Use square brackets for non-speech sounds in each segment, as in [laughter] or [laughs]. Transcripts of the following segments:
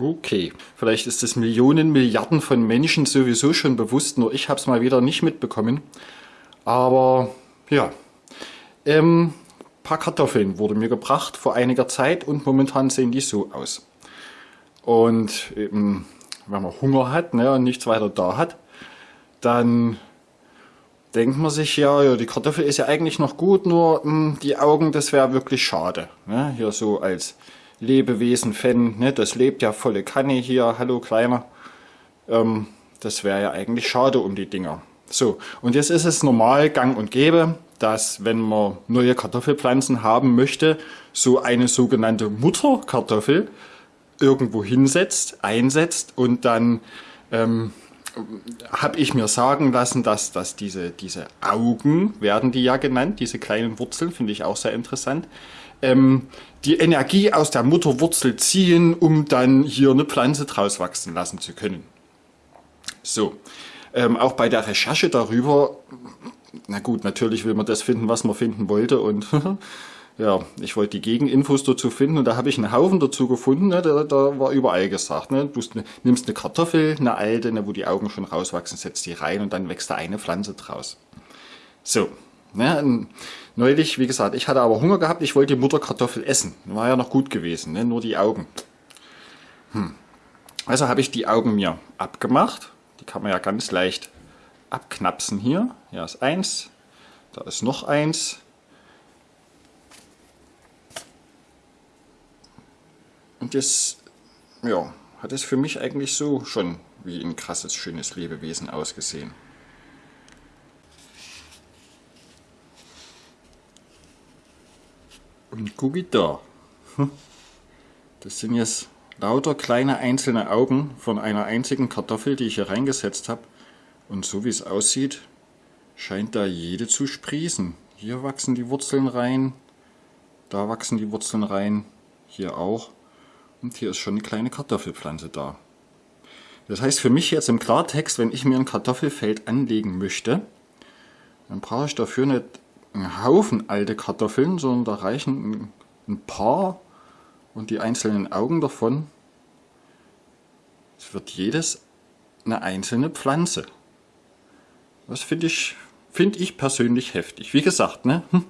Okay, vielleicht ist es Millionen, Milliarden von Menschen sowieso schon bewusst, nur ich habe es mal wieder nicht mitbekommen. Aber ja, ähm, paar Kartoffeln wurde mir gebracht vor einiger Zeit und momentan sehen die so aus. Und eben, wenn man Hunger hat ne, und nichts weiter da hat, dann denkt man sich ja, ja, die Kartoffel ist ja eigentlich noch gut, nur mh, hm, die Augen, das wäre wirklich schade. Ne? Hier so als Lebewesen-Fan, ne? das lebt ja volle Kanne hier, hallo Kleiner. Ähm, das wäre ja eigentlich schade um die Dinger. So, und jetzt ist es normal gang und gäbe, dass wenn man neue Kartoffelpflanzen haben möchte, so eine sogenannte Mutterkartoffel irgendwo hinsetzt, einsetzt und dann ähm, habe ich mir sagen lassen, dass, dass diese, diese Augen, werden die ja genannt, diese kleinen Wurzeln, finde ich auch sehr interessant, ähm, die Energie aus der Mutterwurzel ziehen, um dann hier eine Pflanze draus wachsen lassen zu können. So, ähm, auch bei der Recherche darüber, na gut, natürlich will man das finden, was man finden wollte und [laughs] ja, ich wollte die Gegeninfos dazu finden und da habe ich einen Haufen dazu gefunden, ne, da, da, war überall gesagt, ne, du nimmst eine Kartoffel, eine alte, ne, wo die Augen schon rauswachsen, setzt die rein und dann wächst da eine Pflanze draus. So, ne, neulich, wie gesagt, ich hatte aber Hunger gehabt, ich wollte die Mutterkartoffel essen, war ja noch gut gewesen, ne, nur die Augen. Hm. Also habe ich die Augen mir abgemacht, die kann man ja ganz leicht abknapsen hier. Hier ist eins, da ist noch eins, Und das ja, hat es für mich eigentlich so schon wie ein krasses, schönes Lebewesen ausgesehen. Und gucki da. Hm. Das sind jetzt lauter kleine einzelne Augen von einer einzigen Kartoffel, die ich hier reingesetzt habe. Und so wie es aussieht, scheint da jede zu sprießen. Hier wachsen die Wurzeln rein, da wachsen die Wurzeln rein, hier auch. Und hier ist schon eine kleine Kartoffelpflanze da. Das heißt für mich jetzt im Klartext, wenn ich mir ein Kartoffelfeld anlegen möchte, dann brauche ich dafür nicht einen Haufen alte Kartoffeln, sondern da reichen ein paar und die einzelnen Augen davon. Es wird jedes eine einzelne Pflanze. Das finde ich, find ich persönlich heftig. Wie gesagt, ne? Hm,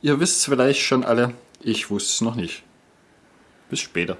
ihr wisst es vielleicht schon alle, ich wusste es noch nicht. Bis später.